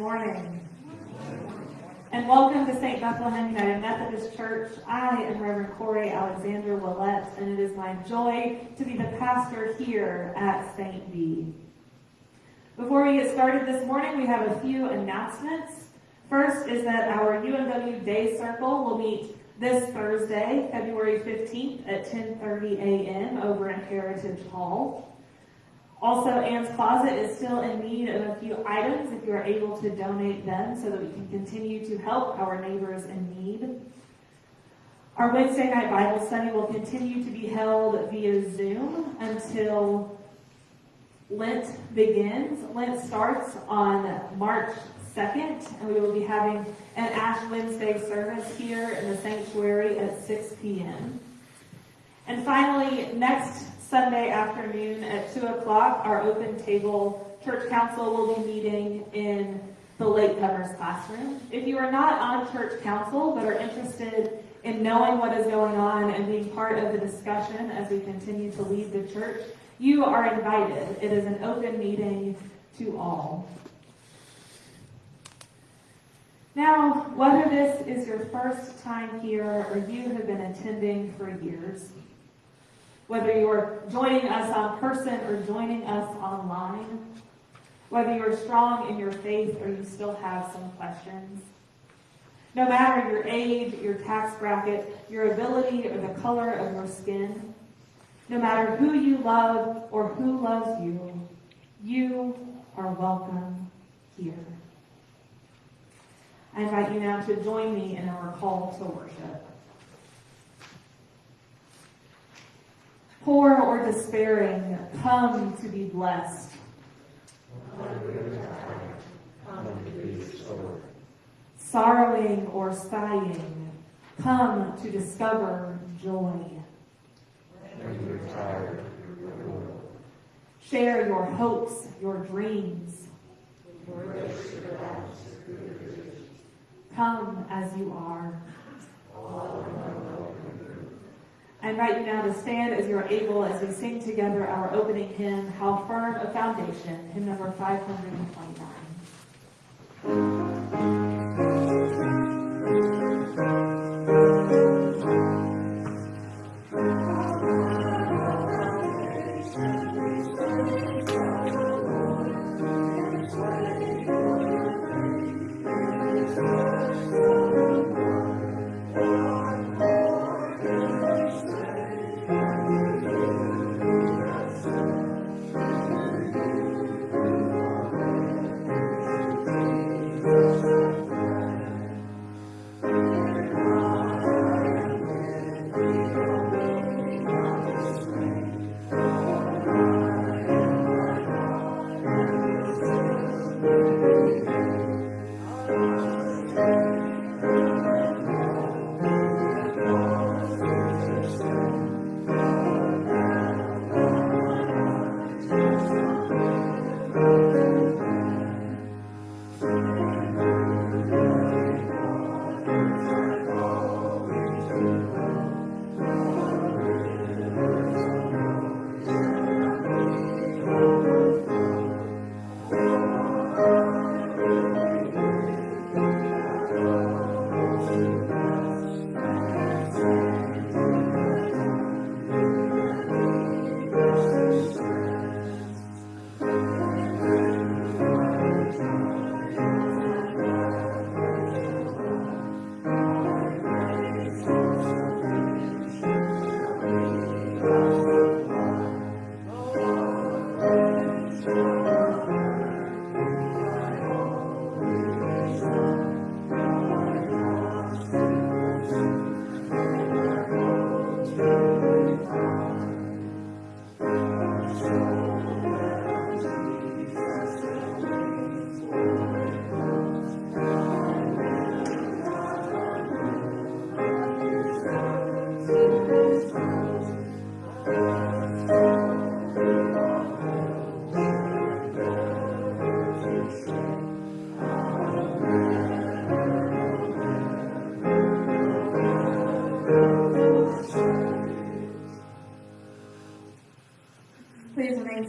Morning. And welcome to St. Bethlehem United Methodist Church. I am Reverend Corey Alexander Willett, and it is my joy to be the pastor here at St. B. Before we get started this morning, we have a few announcements. First is that our UMW Day Circle will meet this Thursday, February 15th at 10.30 a.m. over in Heritage Hall. Also, Ann's Closet is still in need of a few items if you are able to donate them so that we can continue to help our neighbors in need. Our Wednesday night Bible study will continue to be held via Zoom until Lent begins. Lent starts on March 2nd, and we will be having an Ash Wednesday service here in the sanctuary at 6 p.m. And finally, next Sunday afternoon at 2 o'clock, our open table church council will be meeting in the latecomers classroom. If you are not on church council but are interested in knowing what is going on and being part of the discussion as we continue to lead the church, you are invited. It is an open meeting to all. Now, whether this is your first time here or you have been attending for years, whether you're joining us on person or joining us online, whether you're strong in your faith or you still have some questions. No matter your age, your tax bracket, your ability, or the color of your skin, no matter who you love or who loves you, you are welcome here. I invite you now to join me in our call to worship. Poor or despairing, come to be blessed. Sorrowing or sighing, come to discover joy. Share your hopes, your dreams. Come as you are. I invite you now to stand as you are able as we sing together our opening hymn, How Firm a Foundation, hymn number 529.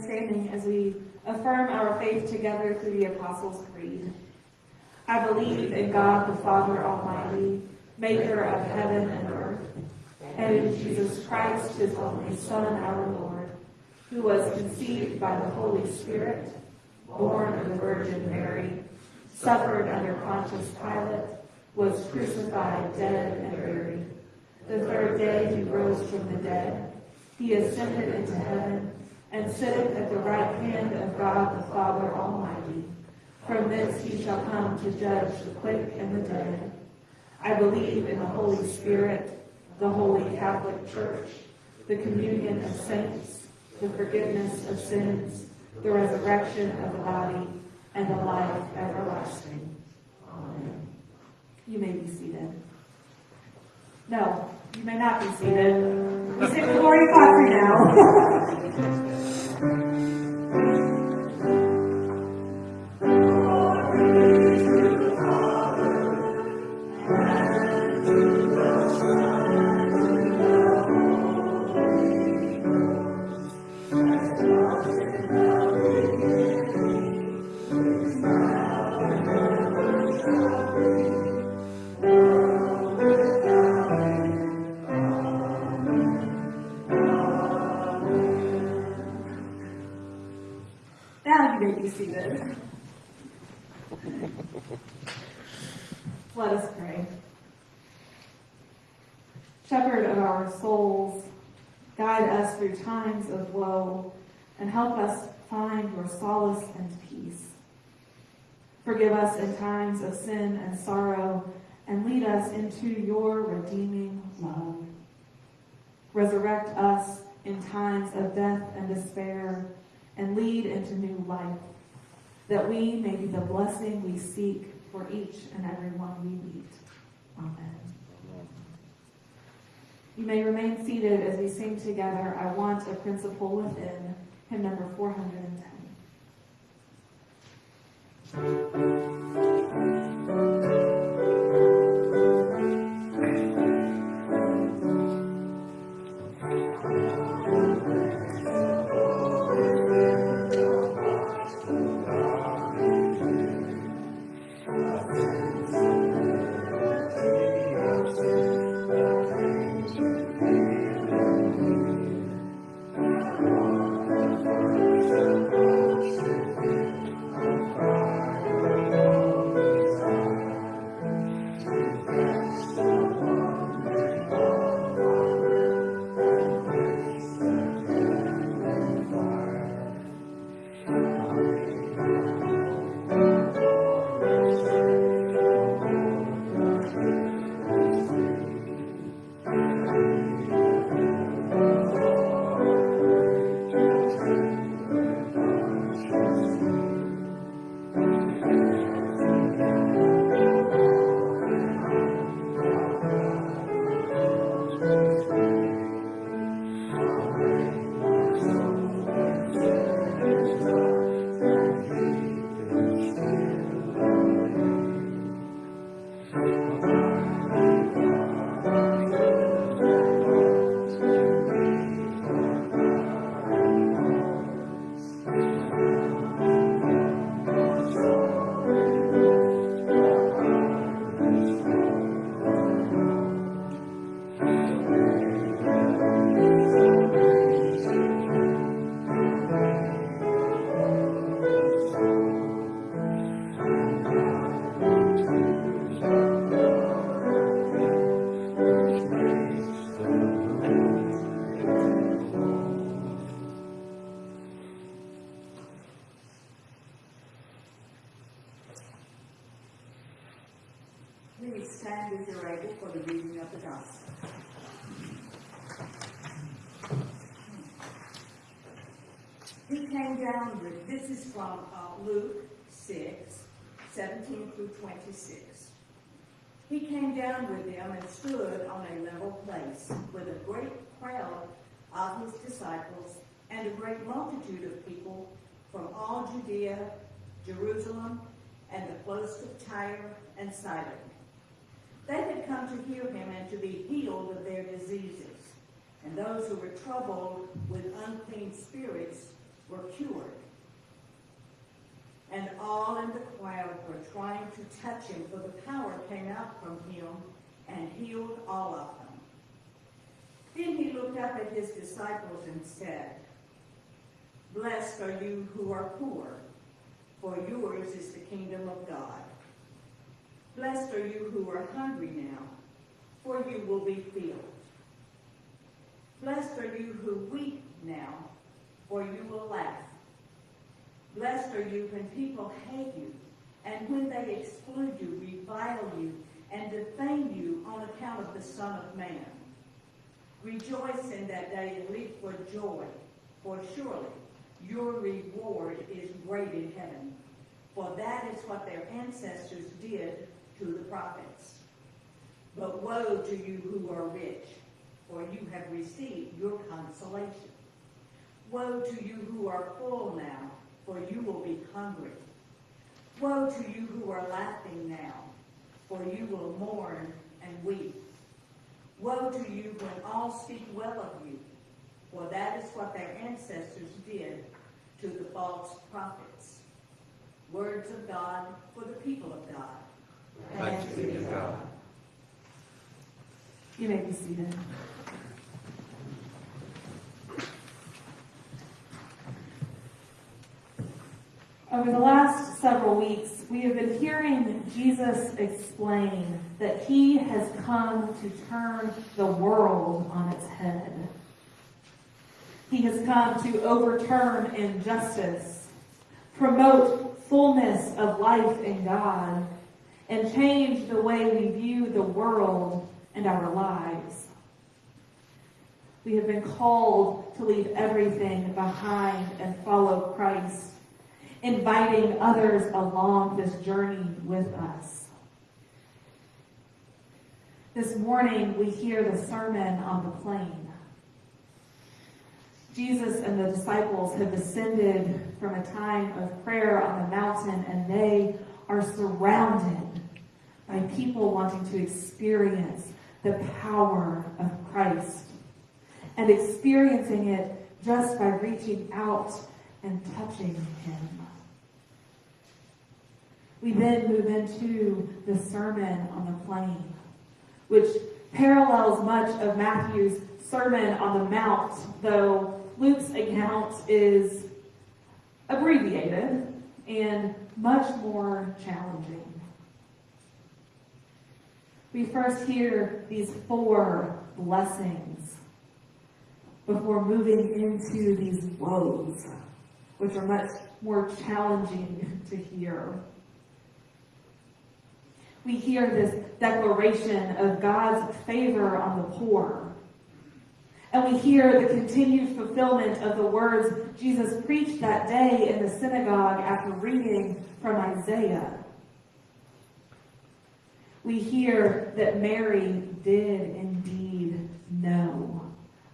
Standing as we affirm our faith together through the Apostles' Creed. I believe in God the Father Almighty, maker of heaven and earth, and in Jesus Christ, his only Son, our Lord, who was conceived by the Holy Spirit, born of the Virgin Mary, suffered under Pontius Pilate, was crucified, dead, and buried. The third day he rose from the dead. He ascended into heaven and sitteth at the right hand of God the Father Almighty. From thence he shall come to judge the quick and the dead. I believe in the Holy Spirit, the holy Catholic Church, the communion of saints, the forgiveness of sins, the resurrection of the body, and the life everlasting. Amen. You may be seated. No, you may not be seated. We sing Gloria Patri now. Now Forgive us in times of sin and sorrow and lead us into your redeeming love. Resurrect us in times of death and despair and lead into new life, that we may be the blessing we seek for each and every one we meet. Amen. You may remain seated as we sing together, I Want a Principle Within, hymn number 410. 100. This is from uh, Luke 6, 17 through 26. He came down with them and stood on a level place with a great crowd of his disciples and a great multitude of people from all Judea, Jerusalem, and the coast of Tyre and Sidon. They had come to hear him and to be healed of their diseases. And those who were troubled with unclean spirits were cured. And all in the crowd were trying to touch him, for the power came out from him and healed all of them. Then he looked up at his disciples and said, Blessed are you who are poor, for yours is the kingdom of God. Blessed are you who are hungry now, for you will be filled. Blessed are you who weep now, for you will laugh. Blessed are you when people hate you, and when they exclude you, revile you, and defame you on account of the Son of Man. Rejoice in that day and leap for joy, for surely your reward is great in heaven. For that is what their ancestors did to the prophets. But woe to you who are rich, for you have received your consolation. Woe to you who are full now, for you will be hungry. Woe to you who are laughing now, for you will mourn and weep. Woe to you when all speak well of you, for that is what their ancestors did to the false prophets. Words of God for the people of God. Thanks be to God. You may be seated. Over the last several weeks, we have been hearing Jesus explain that he has come to turn the world on its head. He has come to overturn injustice, promote fullness of life in God, and change the way we view the world and our lives. We have been called to leave everything behind and follow Christ inviting others along this journey with us. This morning, we hear the sermon on the plain. Jesus and the disciples have descended from a time of prayer on the mountain, and they are surrounded by people wanting to experience the power of Christ and experiencing it just by reaching out and touching him. We then move into the Sermon on the Plain, which parallels much of Matthew's Sermon on the Mount, though Luke's account is abbreviated and much more challenging. We first hear these four blessings before moving into these woes, which are much more challenging to hear we hear this declaration of God's favor on the poor. And we hear the continued fulfillment of the words Jesus preached that day in the synagogue after reading from Isaiah. We hear that Mary did indeed know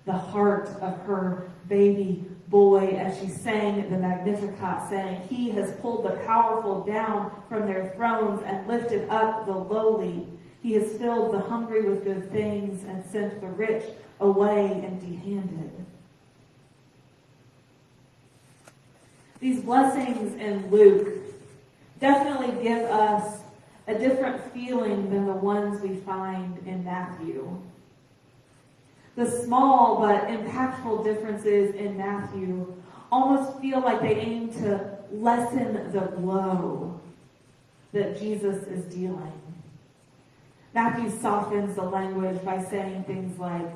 the heart of her baby boy as she sang the Magnificat, saying, He has pulled the powerful down from their thrones and lifted up the lowly. He has filled the hungry with good things and sent the rich away empty handed. These blessings in Luke definitely give us a different feeling than the ones we find in Matthew. The small but impactful differences in Matthew almost feel like they aim to lessen the blow that Jesus is dealing. Matthew softens the language by saying things like,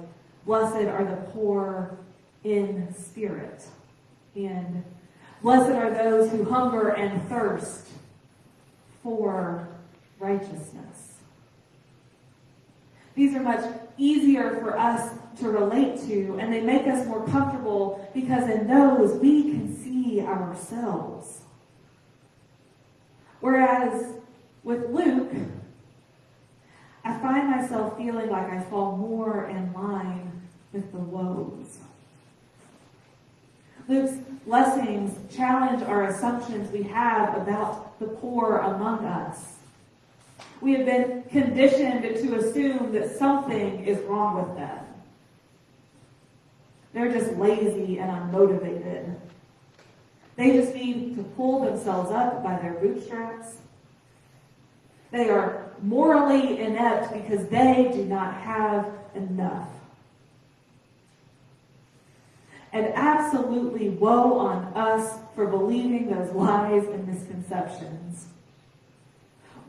Blessed are the poor in spirit, and Blessed are those who hunger and thirst for righteousness. These are much easier for us to relate to, and they make us more comfortable because in those we can see ourselves. Whereas with Luke, I find myself feeling like I fall more in line with the woes. Luke's blessings challenge our assumptions we have about the poor among us. We have been conditioned to assume that something is wrong with them. They're just lazy and unmotivated. They just need to pull themselves up by their bootstraps. They are morally inept because they do not have enough. And absolutely woe on us for believing those lies and misconceptions.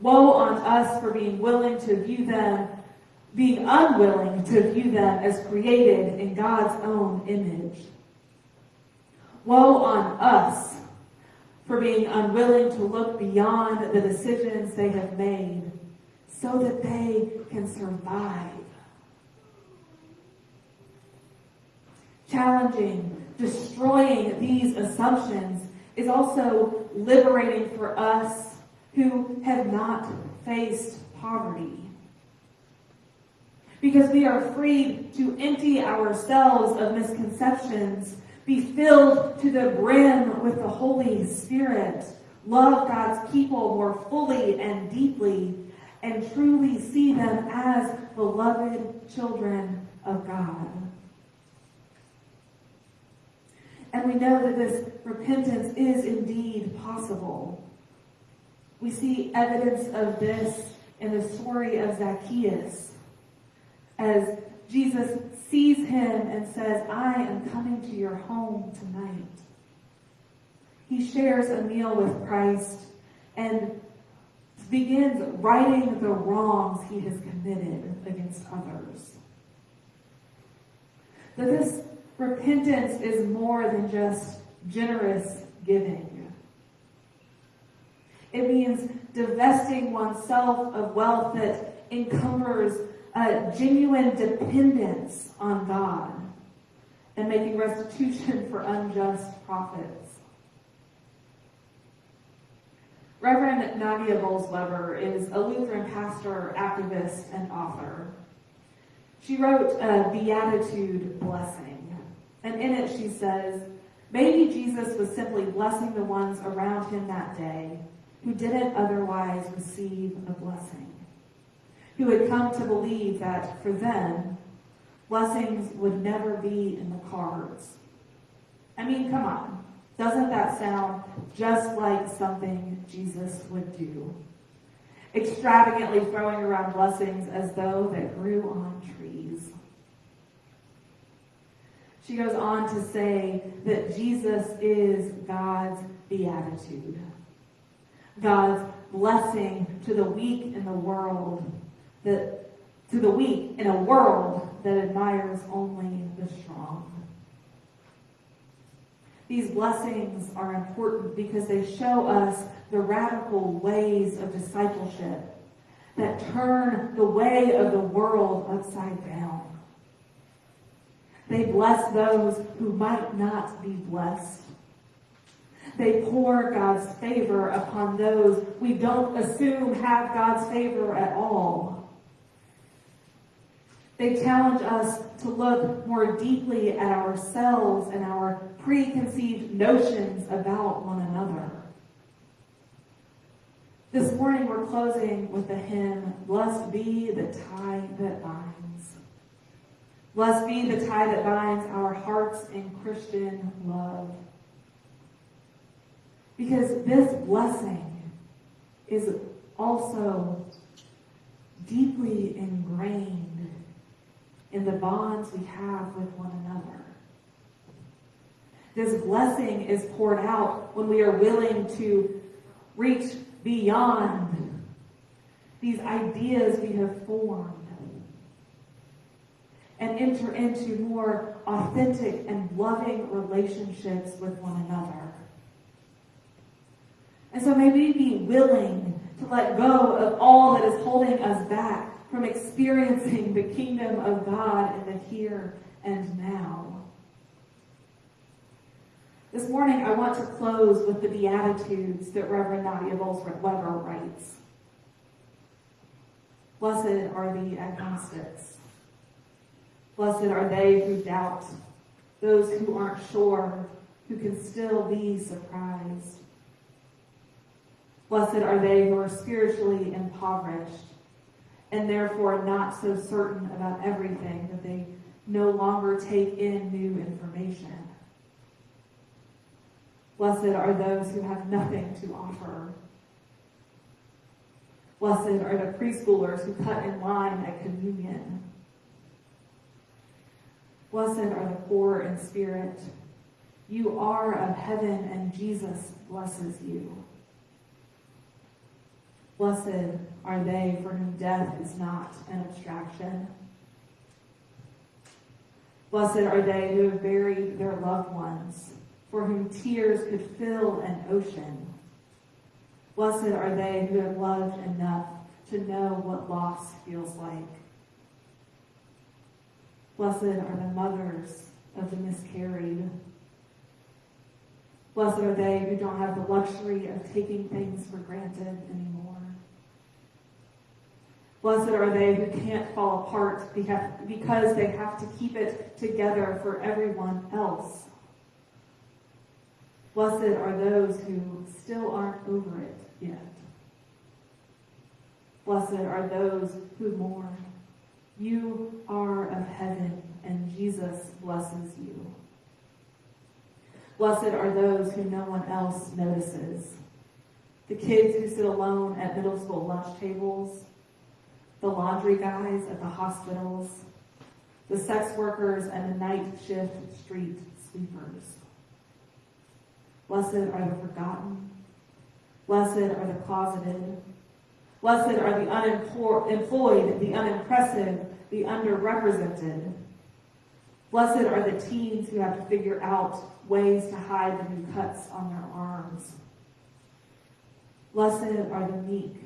Woe on us for being willing to view them being unwilling to view them as created in God's own image. Woe on us for being unwilling to look beyond the decisions they have made so that they can survive. Challenging, destroying these assumptions is also liberating for us who have not faced poverty because we are free to empty ourselves of misconceptions, be filled to the brim with the Holy Spirit, love God's people more fully and deeply, and truly see them as beloved children of God. And we know that this repentance is indeed possible. We see evidence of this in the story of Zacchaeus as Jesus sees him and says, I am coming to your home tonight. he shares a meal with Christ and begins righting the wrongs he has committed against others. That this repentance is more than just generous giving. It means divesting oneself of wealth that encumbers a genuine dependence on God and making restitution for unjust profits. Reverend Nadia Bolz-Weber is a Lutheran pastor, activist, and author. She wrote a Beatitude Blessing, and in it she says, Maybe Jesus was simply blessing the ones around him that day who didn't otherwise receive a blessing, who had come to believe that for them, blessings would never be in the cards. I mean, come on. Doesn't that sound just like something Jesus would do? Extravagantly throwing around blessings as though they grew on trees. She goes on to say that Jesus is God's beatitude. God's blessing to the weak in the world, that to the weak in a world that admires only the strong. These blessings are important because they show us the radical ways of discipleship that turn the way of the world upside down. They bless those who might not be blessed. They pour God's favor upon those we don't assume have God's favor at all. They challenge us to look more deeply at ourselves and our preconceived notions about one another. This morning we're closing with the hymn, Blessed be the tie that binds. Blessed be the tie that binds our hearts in Christian love. Because this blessing is also deeply ingrained in the bonds we have with one another. This blessing is poured out when we are willing to reach beyond these ideas we have formed and enter into more authentic and loving relationships with one another. And so may we be willing to let go of all that is holding us back from experiencing the kingdom of God in the here and now. This morning, I want to close with the Beatitudes that Reverend Nadia Bolz-Weber writes. Blessed are the agnostics. Blessed are they who doubt, those who aren't sure, who can still be surprised. Blessed are they who are spiritually impoverished and therefore not so certain about everything that they no longer take in new information. Blessed are those who have nothing to offer. Blessed are the preschoolers who cut in line at communion. Blessed are the poor in spirit. You are of heaven, and Jesus blesses you. Blessed are they for whom death is not an abstraction. Blessed are they who have buried their loved ones, for whom tears could fill an ocean. Blessed are they who have loved enough to know what loss feels like. Blessed are the mothers of the miscarried. Blessed are they who don't have the luxury of taking things for granted anymore. Blessed are they who can't fall apart because they have to keep it together for everyone else. Blessed are those who still aren't over it yet. Blessed are those who mourn. You are of heaven, and Jesus blesses you. Blessed are those who no one else notices. The kids who sit alone at middle school lunch tables, the laundry guys at the hospitals, the sex workers and the night shift street sweepers. Blessed are the forgotten. Blessed are the closeted. Blessed are the unemployed, the unimpressive, the underrepresented. Blessed are the teens who have to figure out ways to hide the new cuts on their arms. Blessed are the meek.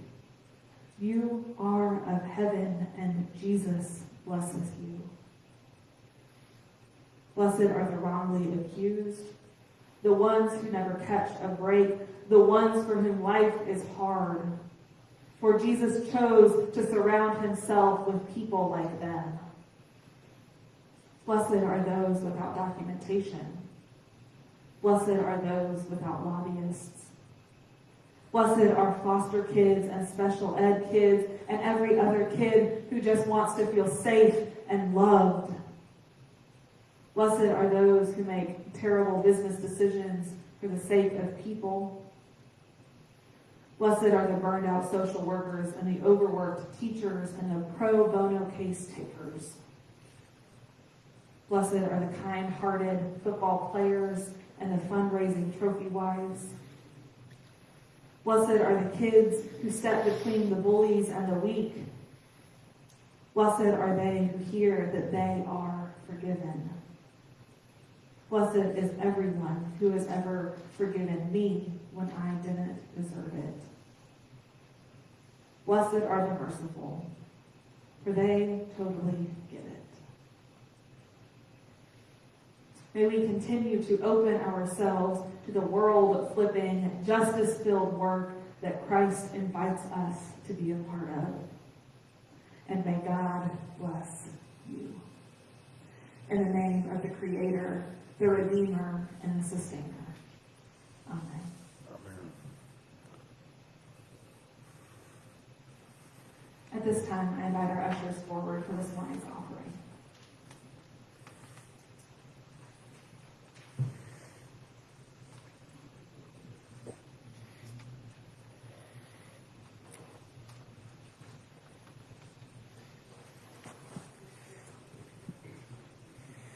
You are of heaven, and Jesus blesses you. Blessed are the wrongly accused, the ones who never catch a break, the ones for whom life is hard. For Jesus chose to surround himself with people like them. Blessed are those without documentation. Blessed are those without lobbyists. Blessed are foster kids and special ed kids and every other kid who just wants to feel safe and loved. Blessed are those who make terrible business decisions for the sake of people. Blessed are the burned out social workers and the overworked teachers and the pro bono case takers. Blessed are the kind hearted football players and the fundraising trophy wives. Blessed are the kids who step between the bullies and the weak. Blessed are they who hear that they are forgiven. Blessed is everyone who has ever forgiven me when I didn't deserve it. Blessed are the merciful, for they totally get it. May we continue to open ourselves to the world flipping, justice filled work that Christ invites us to be a part of. And may God bless you. In the name of the Creator, the Redeemer, and the Sustainer. Amen. At this time, I invite our ushers forward for this morning's offering.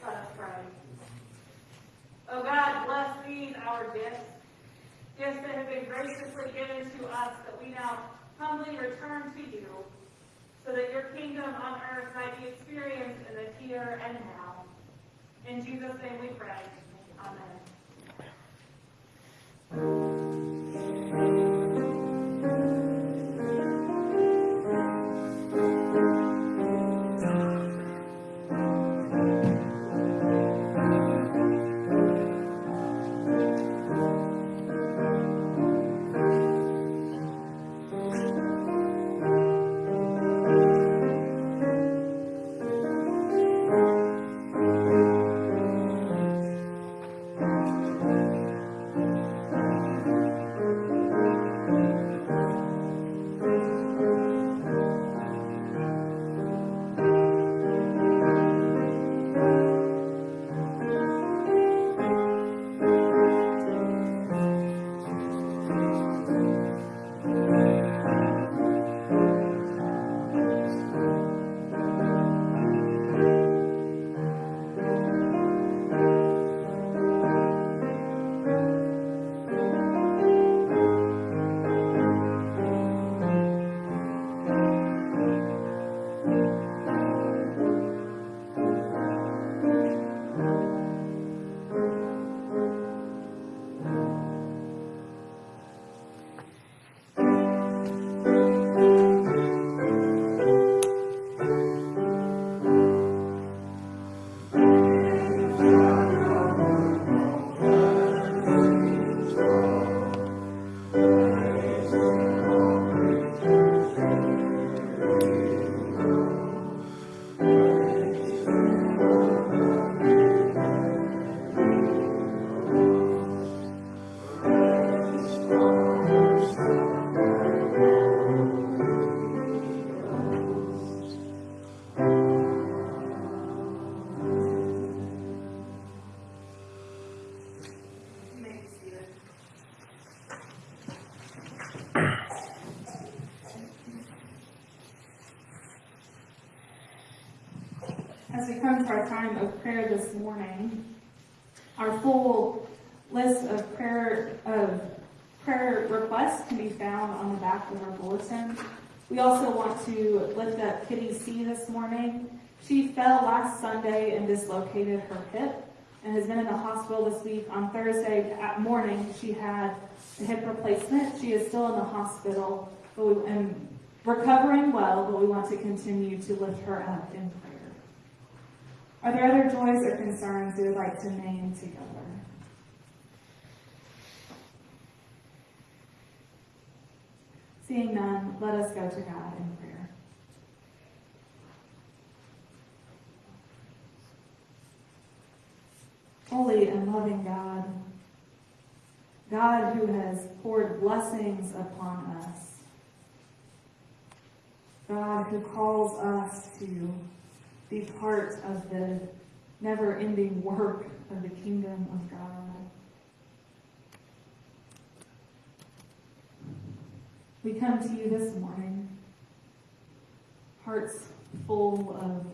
Let us pray. Oh God, bless these our gifts, gifts that have been graciously given to us that we now humbly return to you, so that your kingdom on earth might be experienced in the here and now. In Jesus' name we pray. We also want to lift up Kitty C this morning. She fell last Sunday and dislocated her hip and has been in the hospital this week. On Thursday at morning, she had a hip replacement. She is still in the hospital, but we, and recovering well, but we want to continue to lift her up in prayer. Are there other joys or concerns you would like to name together? Seeing none, let us go to God in prayer. Holy and loving God, God who has poured blessings upon us, God who calls us to be part of the never-ending work of the kingdom of God. We come to you this morning, hearts full of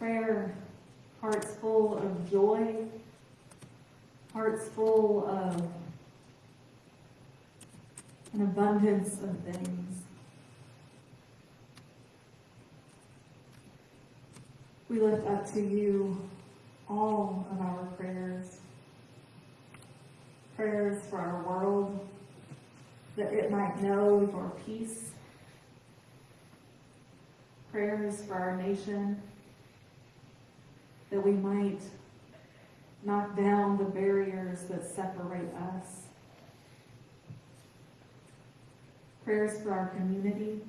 prayer, hearts full of joy, hearts full of an abundance of things. We lift up to you all of our prayers. Prayers for our world, that it might know your peace. Prayers for our nation, that we might knock down the barriers that separate us. Prayers for our community,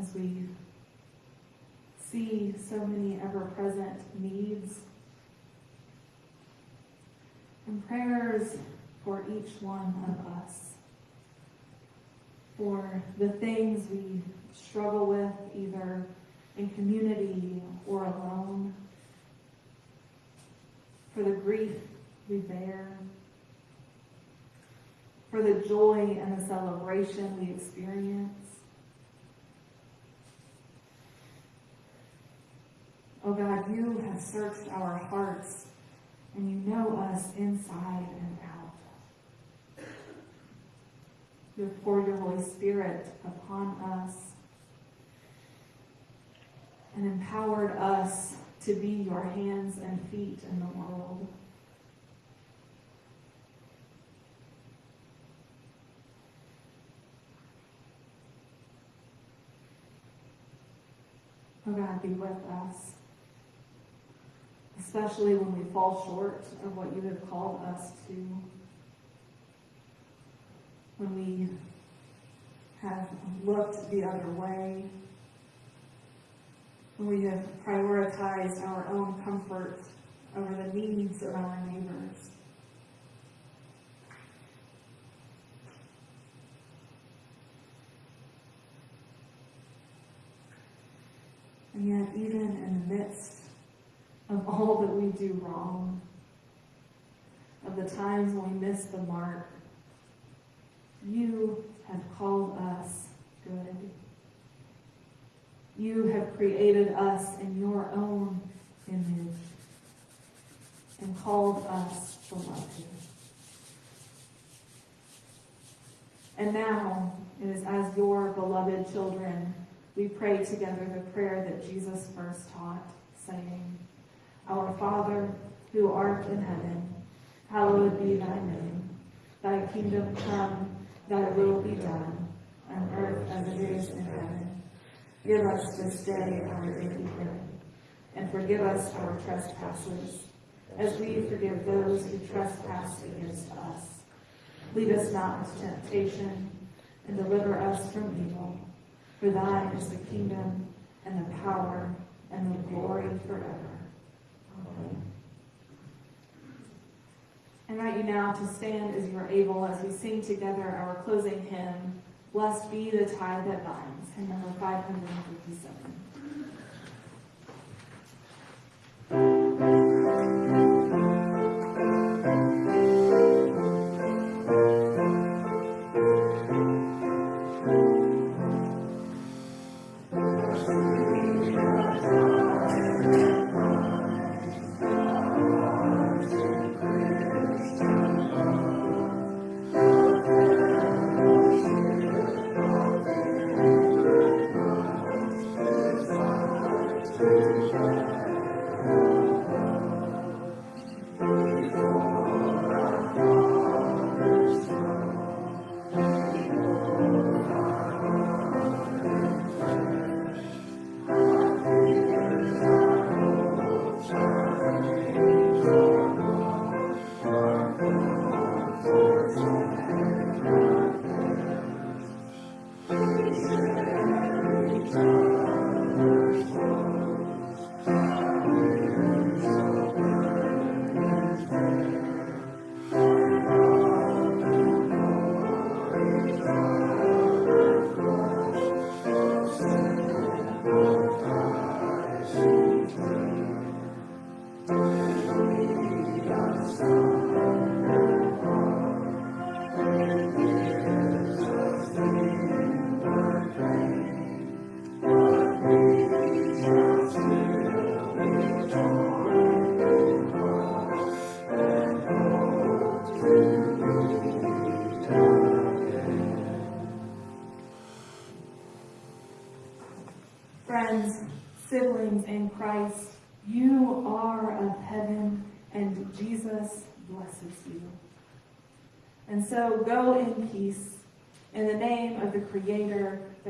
as we see so many ever-present needs. And prayers for each one of us. For the things we struggle with, either in community or alone. For the grief we bear. For the joy and the celebration we experience. Oh God, you have searched our hearts and you know us inside and out. Poured your Holy Spirit upon us and empowered us to be your hands and feet in the world. Oh God, be with us especially when we fall short of what you have called us to. When we have looked the other way. When we have prioritized our own comfort over the needs of our neighbors. And yet, even in the midst of all that we do wrong, of the times when we miss the mark. You have called us good. You have created us in your own image and called us beloved. And now, it is as your beloved children, we pray together the prayer that Jesus first taught, saying, our Father, who art in heaven, hallowed be thy name. Thy kingdom come, thy will be done, on earth as it is in heaven. Give us this day our daily bread, and forgive us our trespasses, as we forgive those who trespass against us. Lead us not into temptation, and deliver us from evil. For thine is the kingdom, and the power, and the glory forever. I invite you now to stand as you are able as we sing together our closing hymn, Blessed be the tie that binds, hymn number 557.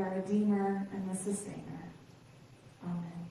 The Redeemer, and the Sustainer. Amen. Amen.